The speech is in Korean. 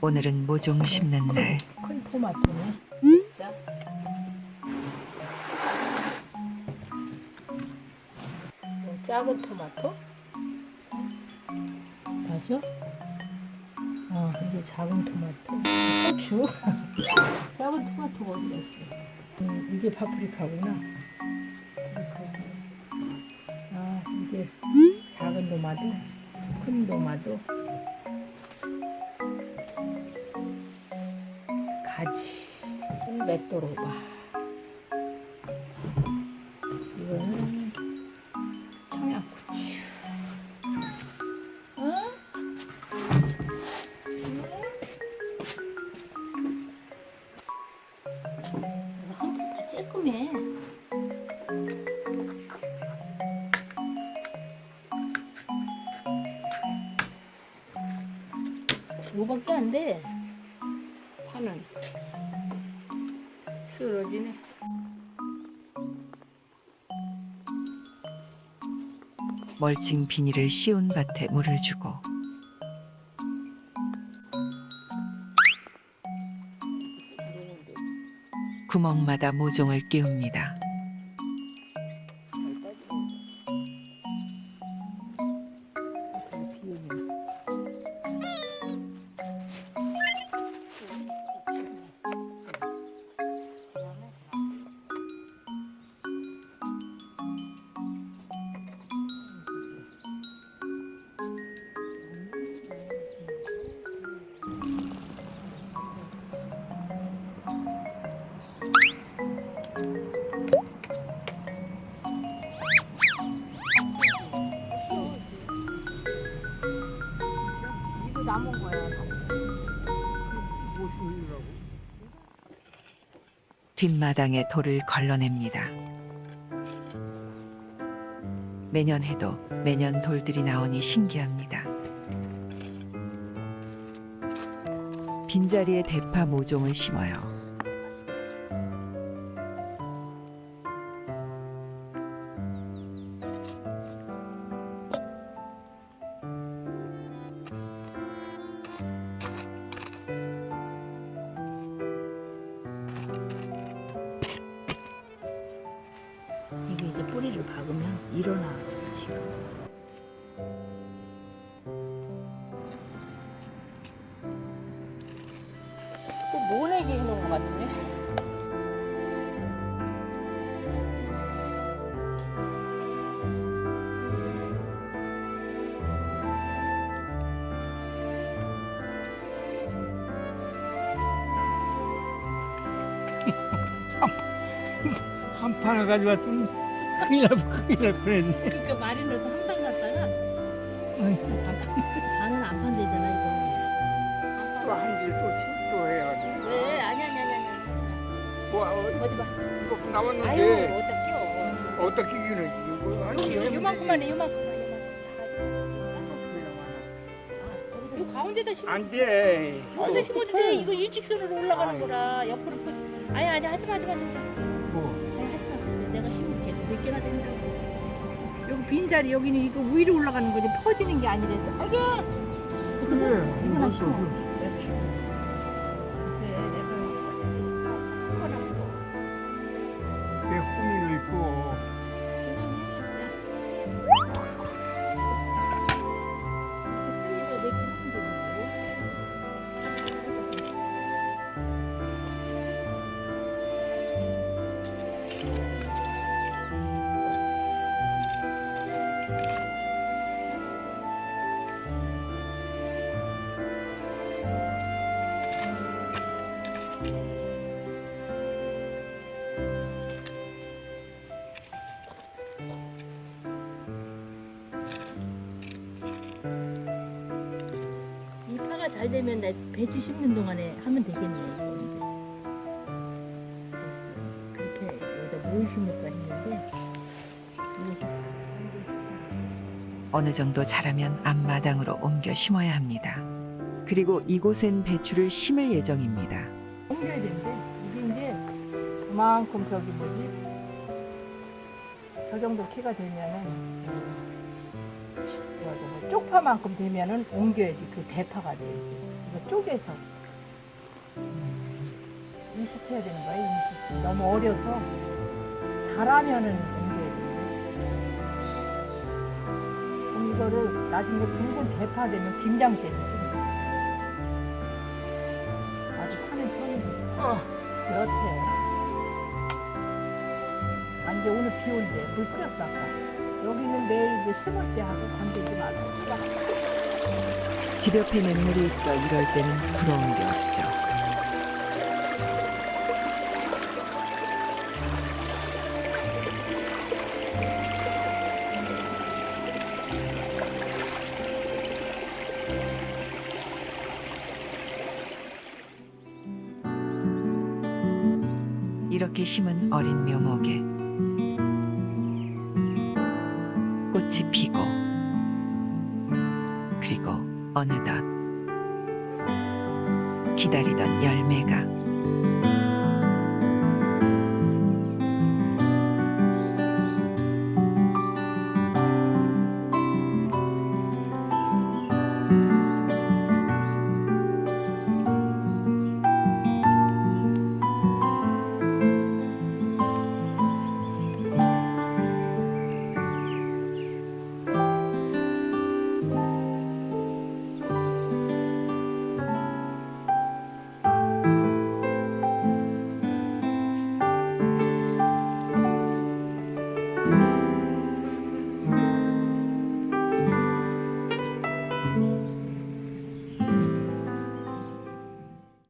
오늘은 모종 심는 날. 큰 토마토네. 진짜. 뭐 작은 토마토? 맞아? 아, 근데 작은 토마토. 고추. 작은 토마토가 어디 갔어? 음, 이게 파프리카구나. 파프리카. 아, 이게 작은 도마도, 큰 도마도. 맷도로바. 이거는 청양고추. 응? 이거 한 개도 쬐끔해. 이거밖에 안 돼. 파는. 쓰러지네. 멀칭 비닐을 씌운 밭에 물을 주고 구멍마다 모종을 끼웁니다. 남은 거야. 뒷마당에 돌을 걸러냅니다. 매년 해도 매년 돌들이 나오니 신기합니다. 빈자리에 대파 모종을 심어요. 일어나 지금. 또 모내기 해놓은 것 같으네. 한 판을 가져왔으면 큰일 날, 큰일 날 뻔했네. 그러니까 마리노도 한판 갔다가 아이고, 반은 안 판대잖아 이거. 또 한 일 또, 시- 또 해가지고. 왜? 아니 아니 아니 아니. 뭐, 어, 어디 봐. 이거 아유 남았는데, 어디다 끼워. 어떻게 끼기는 이거 아니, 여기 요만큼만 해 요만큼만 요만큼. 안이 가운데다 심어. 돼. 가운데 심어도 돼. 이거 일직선으로 올라가는 아유. 거라 옆으로 펴. 아니 아니 하지 마 하지 마 진짜. 뭐, 몇 개나 된다고. 여기 빈 자리 여기는 이거 위로 올라가는 거지 퍼지는 게 아니라서. 아이고. 그래, 이거 하나 이 잘 되면 나 배추 심는 동안에 하면 되겠네. 그렇게 여기다 뭘 심을까 했는데 어느 정도 자라면 앞마당으로 옮겨 심어야 합니다. 그리고 이곳엔 배추를 심을 예정입니다. 옮겨야 되는데 이게 이제 그만큼 저기 뭐지 저 정도 키가 되면은 쪽파만큼 되면은 옮겨야지 그 대파가 돼야지. 이거 쪼개서 인식해야 되는 거야 인식. 너무 어려서 잘하면은 옮겨야 돼. 그럼 이거를 나중에 붉은 대파 되면 김장 때는 씁니다. 아주 파는 처음이지. 그렇대. 아, 이제 오늘 비 온대. 물 끓였어, 아까. 내일 이제 심을 때 하고 관대지 말고. 집 옆에 맹물이 있어 이럴 때는 부러운 게 없죠. 이렇게 심은 어린 묘목에 어느덧 기다리던 열매가